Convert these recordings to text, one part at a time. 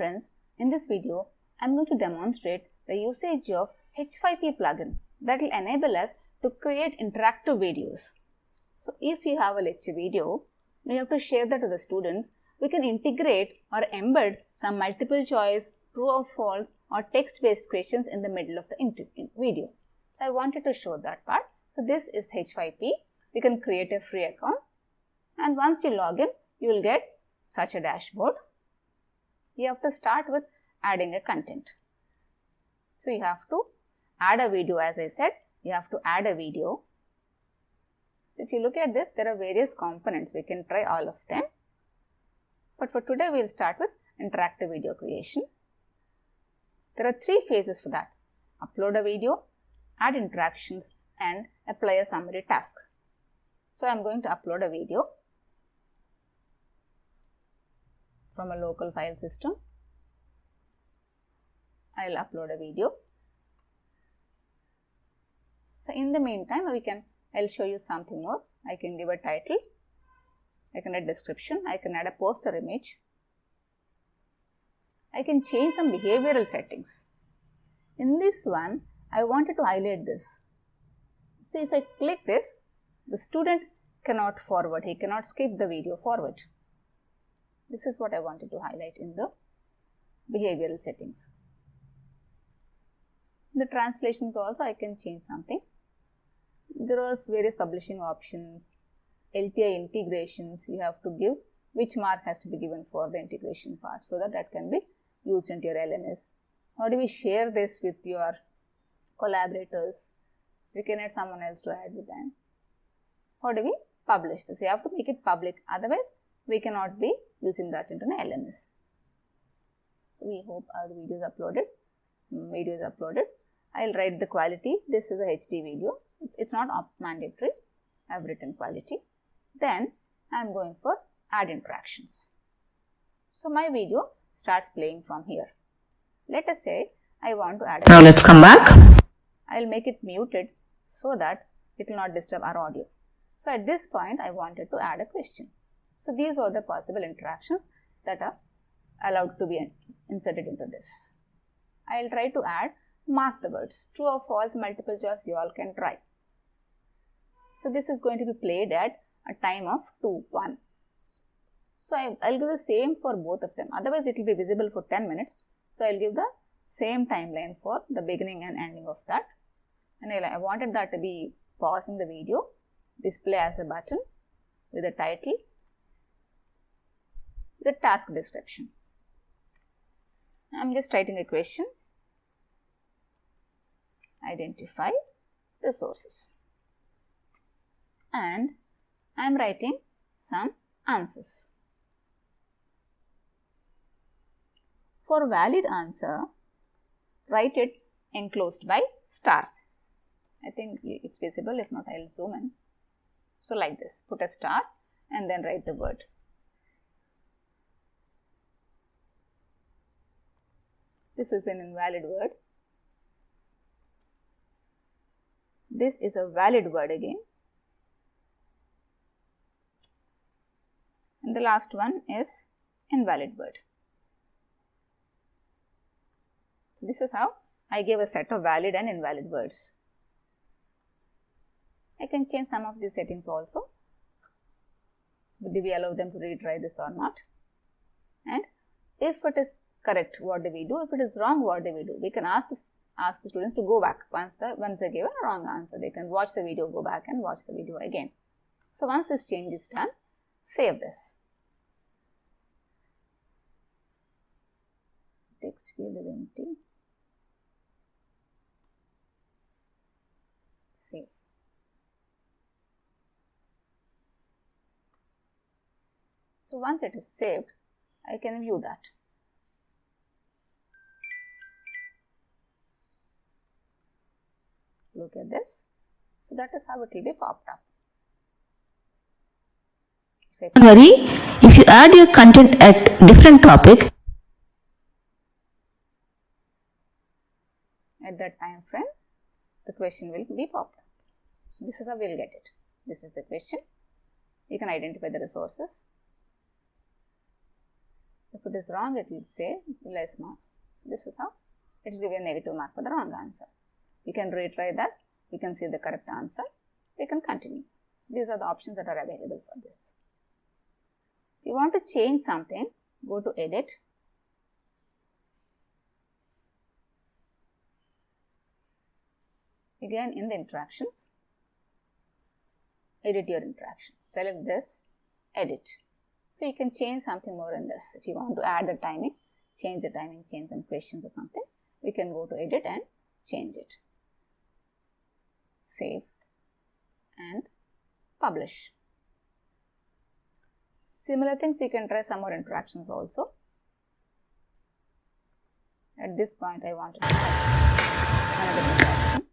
friends, in this video I am going to demonstrate the usage of H5P plugin that will enable us to create interactive videos. So, if you have a lecture video, we have to share that to the students. We can integrate or embed some multiple choice, true or false or text based questions in the middle of the video. So, I wanted to show that part. So, this is H5P. We can create a free account and once you log in, you will get such a dashboard. You have to start with adding a content. So, you have to add a video as I said, you have to add a video. So, if you look at this, there are various components, we can try all of them. But for today, we will start with interactive video creation. There are three phases for that, upload a video, add interactions and apply a summary task. So, I am going to upload a video from a local file system. I will upload a video. So, in the meantime, we can, I will show you something more. I can give a title, I can add description, I can add a poster image. I can change some behavioral settings. In this one, I wanted to highlight this. So, if I click this, the student cannot forward, he cannot skip the video forward. This is what I wanted to highlight in the behavioral settings. The translations also I can change something. There are various publishing options, LTI integrations you have to give which mark has to be given for the integration part so that that can be used into your LMS. How do we share this with your collaborators? We can add someone else to add with them. How do we publish this? You have to make it public otherwise we cannot be using that into an LMS. So, we hope our video is uploaded, mm, video is uploaded. I will write the quality, this is a HD video, it's, it's not mandatory, I have written quality. Then I am going for add interactions. So, my video starts playing from here. Let us say I want to add. Now, let's come back. I will make it muted so that it will not disturb our audio. So, at this point I wanted to add a question. So, these are the possible interactions that are allowed to be inserted into this. I will try to add mark the words true or false multiple choice you all can try. So, this is going to be played at a time of 2 1. So, I will give the same for both of them otherwise it will be visible for 10 minutes. So, I will give the same timeline for the beginning and ending of that and I wanted that to be pausing the video display as a button with a title the task description. I am just writing a question, identify resources and I am writing some answers. For valid answer, write it enclosed by star. I think it's visible, if not I will zoom in. So, like this, put a star and then write the word. This is an invalid word. This is a valid word again. And the last one is invalid word. So, this is how I gave a set of valid and invalid words. I can change some of these settings also. Do we allow them to retry this or not? And if it is correct, what do we do? If it is wrong, what do we do? We can ask the, ask the students to go back once the once they give a wrong answer. They can watch the video, go back and watch the video again. So, once this change is done, save this. Text field is empty. Save. So, once it is saved, I can view that. Look at this. So, that is how it will be popped up. Don't worry, if you add your content at different topic, at that time frame, the question will be popped up. So, this is how we will get it. This is the question. You can identify the resources. If it is wrong, it will say less marks. So this is how it will give you a negative mark for the wrong answer. You can retry this, you can see the correct answer, you can continue. So these are the options that are available for this. If you want to change something, go to edit. Again in the interactions, edit your interaction. Select this, edit. So you can change something more in this. If you want to add the timing, change the timing, change some questions or something, we can go to edit and change it. Save and publish. Similar things you can try some more interactions also. At this point I want to add another interaction.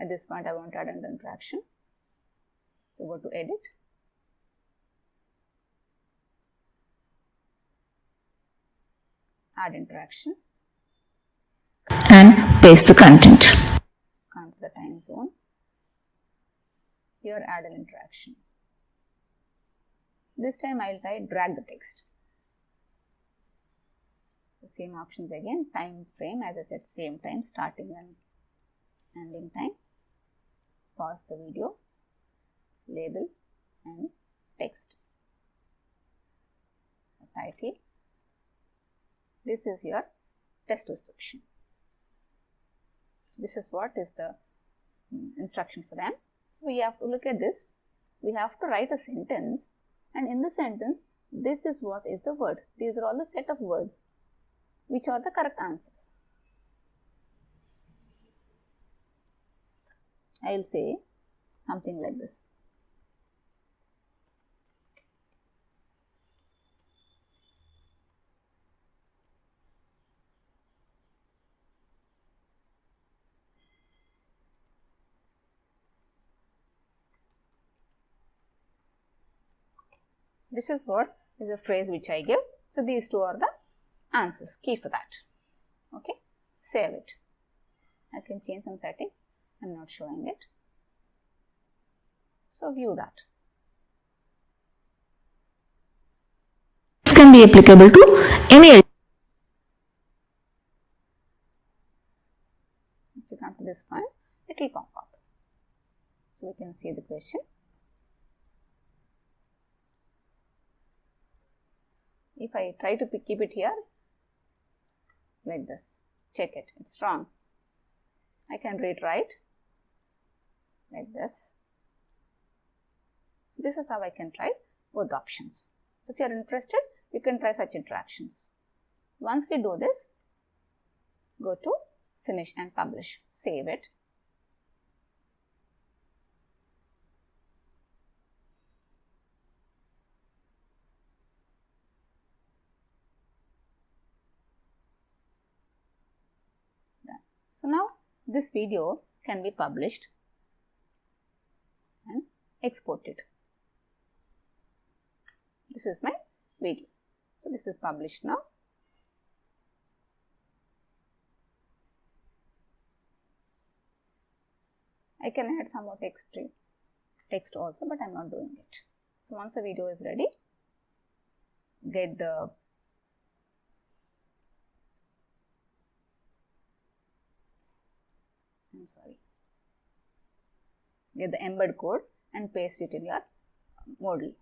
At this point I want to add another interaction. So go to edit. Add interaction. and paste the content. To the time zone. Here add an interaction. This time I will try drag the text. The same options again, time frame as I said same time, starting and ending time. Pause the video, label and text. The title. This is your test description. This is what is the mm, instruction for them. So, we have to look at this. We have to write a sentence and in the sentence, this is what is the word. These are all the set of words which are the correct answers. I will say something like this. This is what is a phrase which I give. So, these two are the answers, key for that. Okay, save it. I can change some settings. I am not showing it. So, view that. This can be applicable to any If you come to this point, it will pop up. So, we can see the question. If I try to keep it here, like this, check it, it's wrong. I can read right, like this. This is how I can try both options. So, if you are interested, you can try such interactions. Once we do this, go to finish and publish, save it. Done. So, now this video can be published and exported. This is my video. So, this is published now. I can add some more text text also, but I am not doing it. So, once the video is ready, get the Sorry, get the embed code and paste it in your Moodle.